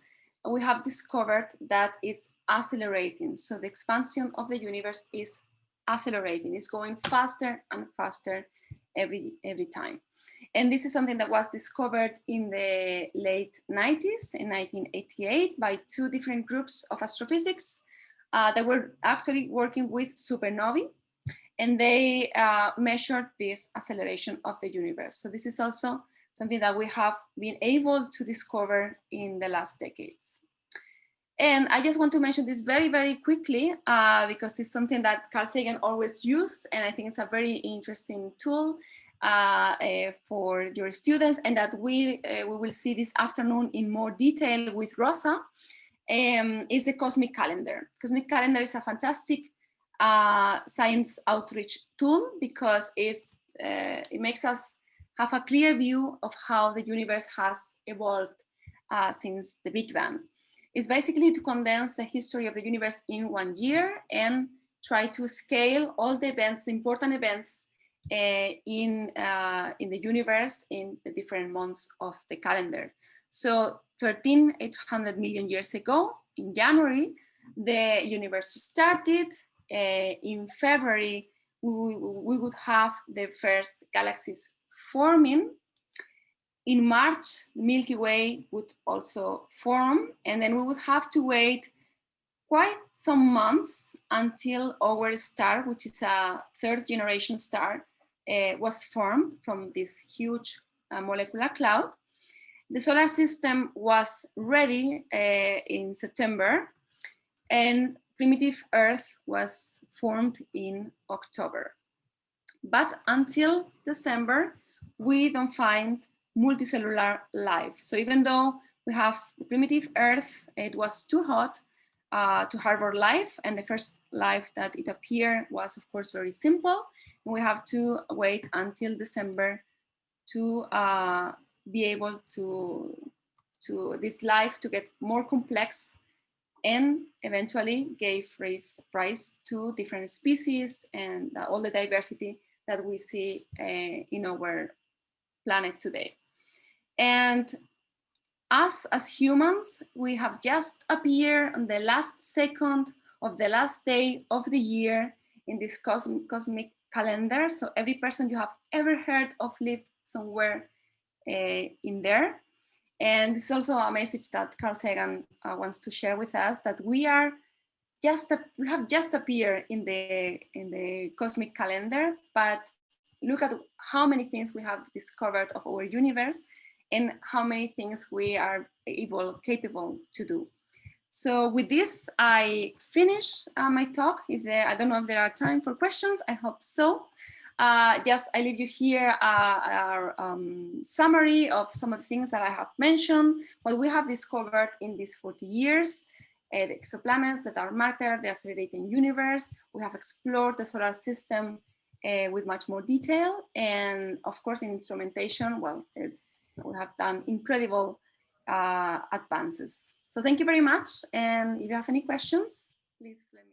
we have discovered that it's accelerating. So the expansion of the universe is accelerating, it's going faster and faster every, every time. And this is something that was discovered in the late 90s, in 1988, by two different groups of astrophysics uh, that were actually working with supernovae. And they uh, measured this acceleration of the universe. So this is also something that we have been able to discover in the last decades. And I just want to mention this very, very quickly uh, because it's something that Carl Sagan always used, and I think it's a very interesting tool uh, uh, for your students and that we, uh, we will see this afternoon in more detail with Rosa um, is the Cosmic Calendar. Cosmic Calendar is a fantastic uh, science outreach tool because uh, it makes us have a clear view of how the universe has evolved uh, since the Big Bang. It's basically to condense the history of the universe in one year and try to scale all the events, important events uh, in, uh, in the universe in the different months of the calendar. So 13,800 million years ago, in January, the universe started. Uh, in February, we, we would have the first galaxies forming. In March, the Milky Way would also form, and then we would have to wait quite some months until our star, which is a third generation star, uh, was formed from this huge uh, molecular cloud. The solar system was ready uh, in September and primitive Earth was formed in October. But until December, we don't find multicellular life. So even though we have the primitive Earth, it was too hot uh, to harbor life. And the first life that it appeared was, of course, very simple. And we have to wait until December to uh, be able to, to this life to get more complex and eventually gave rise, rise to different species and all the diversity that we see uh, in our planet today. And us as humans, we have just appeared on the last second of the last day of the year in this cosmic, cosmic calendar. So every person you have ever heard of lived somewhere uh, in there. And it's also a message that Carl Sagan uh, wants to share with us that we are just a, we have just appeared in the in the cosmic calendar, but look at how many things we have discovered of our universe and how many things we are able, capable to do. So with this, I finish uh, my talk. If there, I don't know if there are time for questions, I hope so. Uh, just I leave you here uh, our um, summary of some of the things that I have mentioned, what we have discovered in these 40 years, uh, the exoplanets that are matter, the accelerating universe. We have explored the solar system uh, with much more detail. And of course, in instrumentation, well, we have done incredible uh, advances. So thank you very much. And if you have any questions, please let me